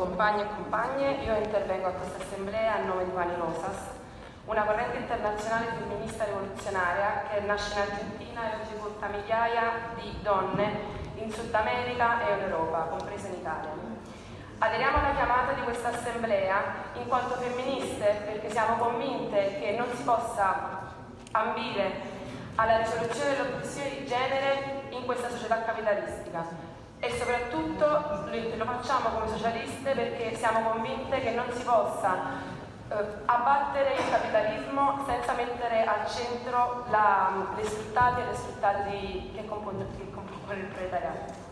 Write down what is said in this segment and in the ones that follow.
compagni e compagne, io intervengo a questa assemblea a nome di Pani Rosas, una corrente internazionale femminista rivoluzionaria che nasce in Argentina e oggi porta migliaia di donne in Sud America e in Europa, compresa in Italia. Aderiamo alla chiamata di questa assemblea in quanto femministe perché siamo convinte che non si possa ambire alla risoluzione dell'oppressione di genere in questa società capitalistica e soprattutto lo facciamo come socialiste perché siamo convinte che non si possa eh, abbattere il capitalismo senza mettere al centro la, le sfruttate e le sfruttate che compongono il proletariato.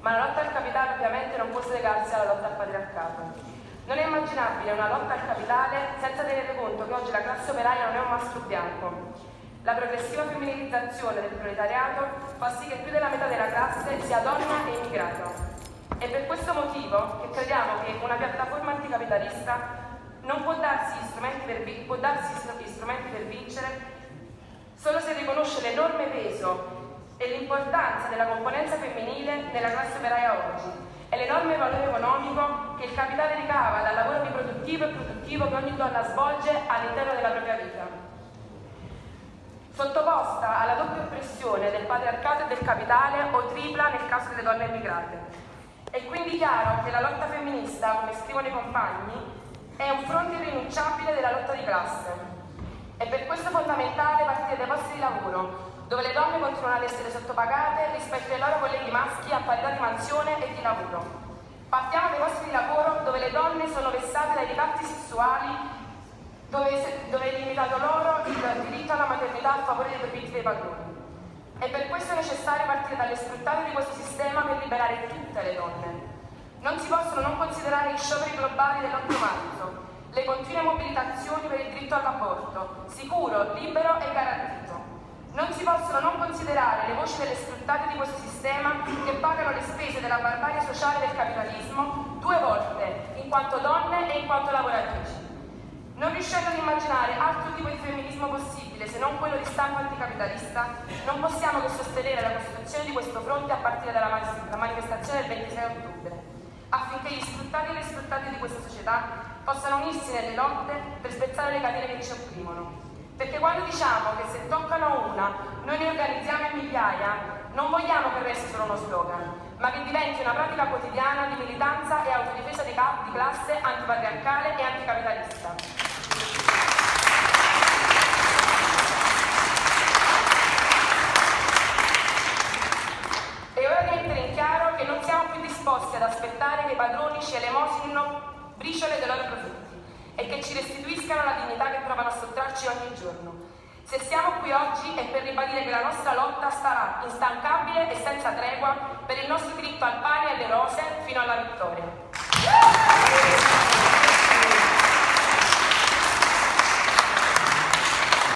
Ma la lotta al capitale ovviamente non può slegarsi alla lotta al patriarcato. Non è immaginabile una lotta al capitale senza tenere conto che oggi la classe operaia non è un mastro bianco. La progressiva femminilizzazione del proletariato fa sì che più della metà della classe sia donna e immigrata. È per questo motivo che crediamo che una piattaforma anticapitalista non può darsi strumenti per, può darsi strumenti per vincere solo se riconosce l'enorme peso e l'importanza della componenza femminile nella classe operaia oggi e l'enorme valore economico che il capitale ricava dal lavoro riproduttivo e produttivo che ogni donna svolge all'interno della propria vita. Sottoposta alla doppia oppressione del patriarcato e del capitale o tripla nel caso delle donne immigrate. È quindi chiaro che la lotta femminista, come scrivono i compagni, è un fronte irrinunciabile della lotta di classe. È per questo fondamentale partire dai posti di lavoro, dove le donne continuano ad essere sottopagate rispetto ai loro colleghi maschi a parità di mansione e di lavoro. Partiamo dai posti di lavoro dove le donne sono vessate dai ricatti sessuali, dove, è limitato loro il diritto alla maternità a favore dei profitti dei padroni. E per questo è necessario partire dalle sfruttate di questo sistema per liberare tutte le donne. Non si possono non considerare gli scioperi globali dell'8 marzo, le continue mobilitazioni per il diritto all'aborto, sicuro, libero e garantito. Non si possono non considerare le voci delle sfruttate di questo sistema che pagano le spese della barbarie sociale del capitalismo due volte, in quanto donne e in quanto lavoratrici. Riuscendo ad immaginare altro tipo di femminismo possibile se non quello di stampo anticapitalista, non possiamo che sostenere la costituzione di questo fronte a partire dalla manifestazione del 26 ottobre affinché gli sfruttati e le sfruttate di questa società possano unirsi nelle lotte per spezzare le catene che ci opprimono. Perché quando diciamo che se toccano una noi ne organizziamo in migliaia, non vogliamo che resti solo uno slogan, ma che diventi una pratica quotidiana di militanza e autodifesa di, di classe antipatriarcale e anticapitalista. Disposti ad aspettare che i padroni ci elemosino briciole dei loro profitti e che ci restituiscano la dignità che provano a sottrarci ogni giorno. Se siamo qui oggi è per ribadire che la nostra lotta starà instancabile e senza tregua per il nostro diritto al pane e alle rose fino alla vittoria.